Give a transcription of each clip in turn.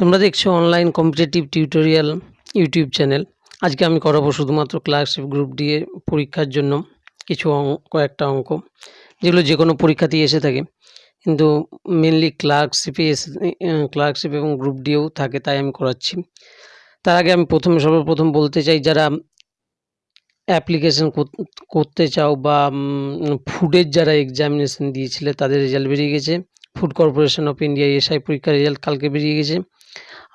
তোমরা দেখছ online competitive tutorial YouTube channel আজকে আমি করাবো শুধুমাত্র ক্লার্কশিপ গ্রুপ দিয়ে পরীক্ষার জন্য কিছু অঙ্ক কয়েকটা অঙ্ক, যেগুলো যে কোনো পরীক্ষাতেই এসে থাকে। কিন্তু মেনলি ক্লার্কশিপে এসে ক্লার্কশিপ এবং গ্রুপ ডিও থাকে, তাই আমি করাচ্ছি। তার আগে আমি প্রথমে সর্বপ্রথম বলতে চাই, যারা অ্যাপ্লিকেশন করতে চাও বা ফুডের যারা এক্সামিনেশন দিয়েছিলে, তাদের রেজাল্ট বেরিয়ে গেছে। Food Corporation of India SI পরীক্ষার রেজাল্ট কালকে বেরিয়ে গেছে।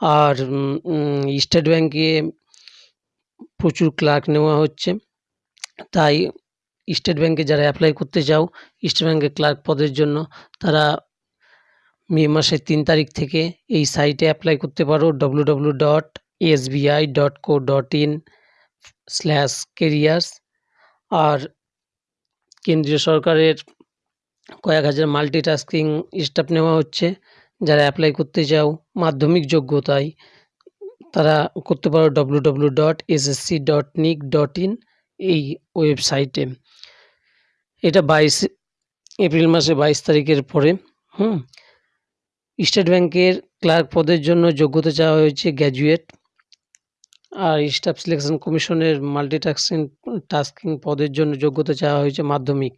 আর স্টেট ব্যাঙ্কে প্রচুর ক্লার্ক নেওয়া হচ্ছে। তাই স্টেট ব্যাঙ্কে যারা অ্যাপ্লাই করতে চাও, স্টেট ব্যাঙ্কের ক্লার্ক পদের জন্য তারা মে মাসের তিন তারিখ থেকে এই সাইটে অ্যাপ্লাই করতে পারো। W W dot SBI dot co dot in slash careers আর কেন্দ্রীয় সরকারের কয়েক হাজার মাল্টিটাস্কিং স্টাফ নেওয়া হচ্ছে। যারা অ্যাপ্লাই করতে চাও মাধ্যমিক যোগ্যতায়, তারা করতে পারো W W dot SSC dot nic dot in এই ওয়েবসাইটে এটা বাইশ এপ্রিল মাসে বাইশ তারিখের পরে, হুম। স্টেট ব্যাংকের ক্লার্ক পদের জন্য যোগ্যতা চাওয়া হয়েছে গ্র্যাজুয়েট আর স্টাফ সিলেকশন কমিশনের মাল্টিটাস্কিং টাস্কিং পদের জন্য যোগ্যতা চাওয়া হয়েছে মাধ্যমিক।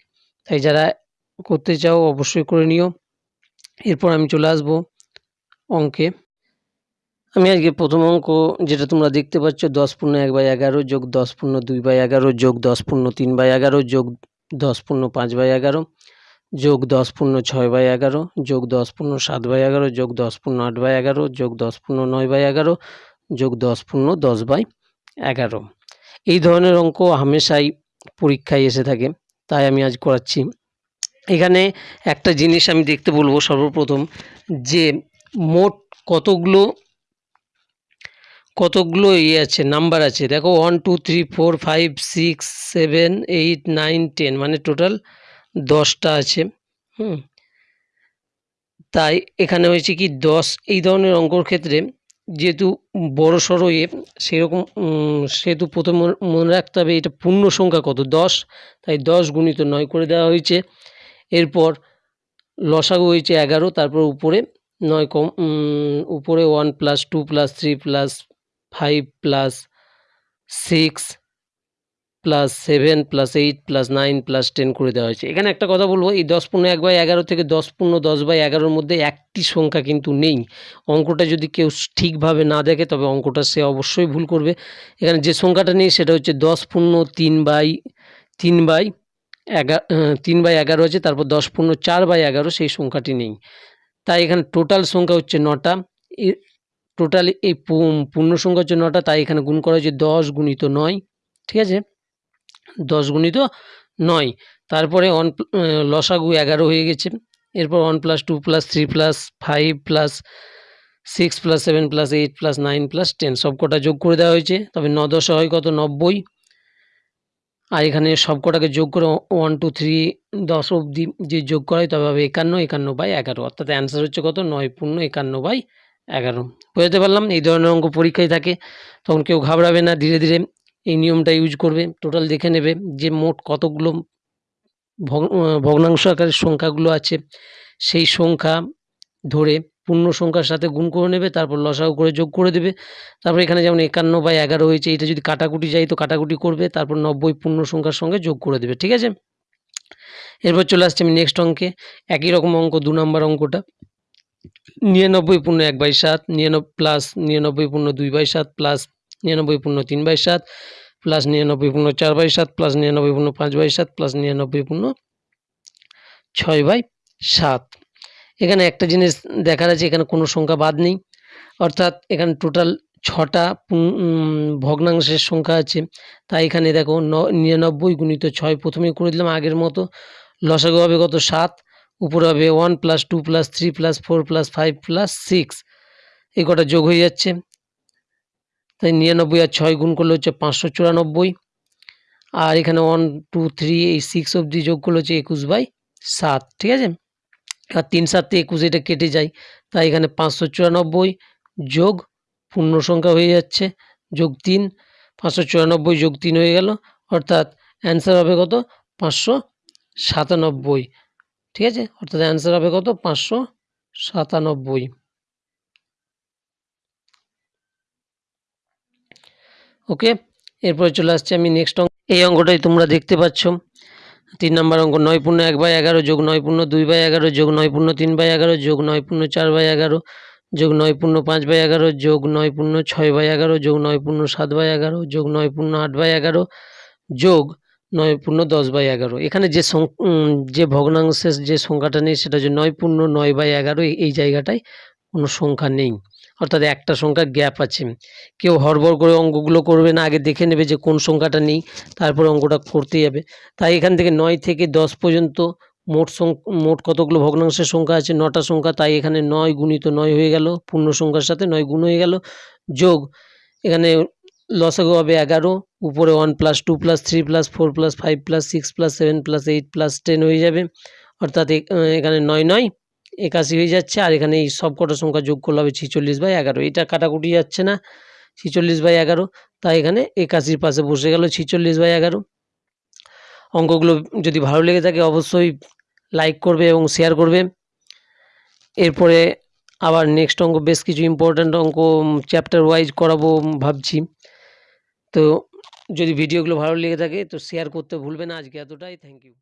তাই যারা করতে চাও, অবশ্যই করে নিও। এরপর আমি চলে আসব অঙ্কে। আমি আজকে প্রথম অঙ্ক, যেটা তোমরা দেখতে পাচ্ছ, দশ পূর্ণ এক বাই এগারো যোগ দশ পূর্ণ দুই বাই এগারো যোগ দশ পূর্ণ তিন বাই এগারো যোগ দশ পূর্ণ পাঁচ বাই এগারো যোগ দশ পূর্ণ ছয় বাই এগারো যোগ দশ পূর্ণ সাত বাই এগারো যোগ দশ পূর্ণ আট বাই এগারো যোগ দশ পূর্ণ নয় বাই এগারো যোগ দশ পূর্ণ দশ বাই এগারো। এই ধরনের অঙ্ক হামেশাই পরীক্ষায় এসে থাকে, তাই আমি আজ করাচ্ছি এখানে একটা জিনিস আমি দেখতে বলব সর্বপ্রথম, যে মোট কতগুলো কতগুলো ইয়ে আছে, নাম্বার আছে। দেখো one two three four five six seven eight nine ten মানে টোটাল দশটা আছে, হুম। তাই এখানে হয়েছে কি, দশ, এই ধরনের অঙ্কর ক্ষেত্রে যেহেতু বড় সড়ো এ, সেরকম সেহেতু প্রথম মনে রাখতে হবে এটা পূর্ণ সংখ্যা কত? দশ, তাই দশ গুণিত নয় করে দেওয়া হয়েছে। এরপর লসাগু হয়েছে এগারো, তারপর উপরে নয় কম উপরে one plus two plus three plus five plus six plus seven plus eight plus nine plus ten করে দেওয়া হয়েছে। এখানে একটা কথা বলব, এই দশ পূর্ণ এক বাই এগারো থেকে দশ পূর্ণ দশ বাই এগারোর মধ্যে একটি সংখ্যা কিন্তু নেই। অঙ্কটা যদি কেউ ঠিকভাবে না দেখে, তবে অঙ্কটা সে অবশ্যই ভুল করবে। এখানে যে সংখ্যাটা নেই, সেটা হচ্ছে দশ পূর্ণ তিন বাই তিন বাই এগারো তিন বাই এগারো আছে, তারপর দশ পূর্ণ চার বাই এগারো, সেই সংখ্যাটি নেই। তাই এখানে টোটাল সংখ্যা হচ্ছে নটা। টোটাল এই পূর্ণ সংখ্যা হচ্ছে নটা, তাই এখানে গুণ করা হচ্ছে দশ গুণিত নয়, ঠিক আছে? দশ গুণিত নয়। তারপরে ওয়ান লসাগু এগারো হয়ে গেছে। এরপর one plus two plus three plus five plus six plus seven plus eight plus nine plus ten সব কটা যোগ করে দেওয়া হয়েছে। তবে ন দশ হয় কত? নব্বই। আর এখানে সব কটাকে যোগ করে ওয়ান টু থ্রি দশ অবধি যে যোগ করা হয় তবে হবে একান্ন একান্ন বাই এগারো। অর্থাৎ অ্যান্সার হচ্ছে কত? নয় পূর্ণ একান্ন বাই এগারো। বোঝাতে পারলাম? এই ধরনের অঙ্ক পরীক্ষায় থাকে। তখন কেউ ঘাবড়াবে না, ধীরে ধীরে এই নিয়মটা ইউজ করবে। টোটাল দেখে নেবে যে মোট কতগুলো ভগ্নাংশ আকারের সংখ্যাগুলো আছে। সেই সংখ্যা ধরে পূর্ণ সংখ্যার সাথে গুণ করে নেবে, তারপর লসাগু করে যোগ করে দেবে। তারপর এখানে যেমন একান্ন বাই এগারো হয়েছে, এটা যদি কাটাকুটি যায় তো কাটাকুটি করবে, তারপর নব্বই পূর্ণ সংখ্যার সঙ্গে যোগ করে দেবে, ঠিক আছে? এরপর চলে আসছে আমি নেক্সট অঙ্কে, একই রকম অঙ্ক, দু নম্বর অঙ্কটা। নিরানব্বই পূর্ণ এক বাই সাত নিরানব্বই প্লাস নিরানব্বই পূর্ণ দুই বাই সাত প্লাস নিরানব্বই পূর্ণ তিন বাই সাত প্লাস নিরানব্বই পূর্ণ চার বাই সাত প্লাস নিরানব্বই পূর্ণ পাঁচ বাই সাত প্লাস নিরানব্বই পূর্ণ ছয় বাই সাত। এখানে একটা জিনিস দেখার আছে এখানে কোনো সংখ্যা বাদ নেই। অর্থাৎ এখানে টোটাল ছটা ভগ্নাংশের সংখ্যা আছে। তাই এখানে দেখো নিরানব্বই গুণিত ছয় প্রথমেই করে দিলাম, আগের মতো। লসাগু হবে কত? সাত। উপরে হবে one plus two plus three plus four plus five plus six এই কটা যোগ হয়ে যাচ্ছে। তাই নিরানব্বই আর ছয় গুণ করলে হচ্ছে পাঁচশো চুরানব্বই। আর এখানে ওয়ান টু থ্রি এই সিক্স অবধি যোগ করলে হচ্ছে একুশ বাই সাত। ঠিক আছে? আর তিন সাতে একুশ এটা কেটে যায়। তাই এখানে পাঁচশো চুরানব্বই যোগ পূর্ণ সংখ্যা হয়ে যাচ্ছে, যোগ তিন, পাঁচশো চুরানব্বই যোগ তিন হয়ে গেল, অর্থাৎ অ্যান্সার হবে কত? পাঁচশো সাতানব্বই। ঠিক আছে? অর্থাৎ অ্যান্সার হবে কত? পাঁচশো সাতানব্বই। ওকে এরপরে চলে আসছে আমি নেক্সট অঙ্ক এই অঙ্কটাই তোমরা দেখতে পাচ্ছ। তিন নম্বর অঙ্ক নয় পূর্ণ এক বাই এগারো যোগ নয় পূর্ণ দুই বাই এগারো যোগ নয় পূর্ণ তিন বাই এগারো যোগ নয় পূর্ণ চার বাই এগারো যোগ নয় পূর্ণ পাঁচ বাই এগারো যোগ নয় পূর্ণ ছয় বাই এগারো যোগ নয় পূর্ণ সাত বাই এগারো যোগ নয় পূর্ণ আট বাই এগারো যোগ নয় পূর্ণ দশ বাই এগারো এখানে যে যে ভগ্নাংশের যে সংখ্যাটা নেই সেটা হচ্ছে নয় পূর্ণ নয় বাই এগারো এই জায়গাটায় কোনো সংখ্যা নেই অর্থাৎ একটা সংখ্যার গ্যাপ আছে। কেউ হড়বড় করে অঙ্কগুলো করবে না, আগে দেখে নেবে যে কোন সংখ্যাটা নেই, তারপরে অঙ্কটা করতে যাবে তাই এখান থেকে নয় থেকে দশ পর্যন্ত মোট মোট কতগুলো ভগ্নাংশের সংখ্যা আছে? নটা সংখ্যা, তাই এখানে নয় গুণিত নয় হয়ে গেল, পূর্ণ সংখ্যার সাথে নয় গুণ হয়ে গেল। যোগ, এখানে লসাগু হবে এগারো, উপরে one plus two plus three plus four plus five plus six plus seven plus eight plus ten হয়ে যাবে। অর্থাৎ এখানে নয় নয় একাশি হয়ে যাচ্ছে, আর এখানে এই সব কটা সংখ্যা যোগ করলে হবে ছিচল্লিশ বাই এগারো। এটা কাটাকুটি যাচ্ছে না, ছিচল্লিশ বাই এগারো, তাই এখানে একাশির পাশে বসে গেল ছিচল্লিশ বাই এগারো। অঙ্কগুলো যদি ভালো লেগে থাকে অবশ্যই লাইক করবে এবং শেয়ার করবে। এরপরে আবার নেক্সট অঙ্ক, বেশ কিছু ইম্পর্ট্যান্ট অঙ্ক চ্যাপ্টার ওয়াইজ করাবো ভাবছি। তো যদি ভিডিওগুলো ভালো লেগে থাকে তো শেয়ার করতে ভুলবে না আজকে এতটাই থ্যাংক ইউ